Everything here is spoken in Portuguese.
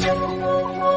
Música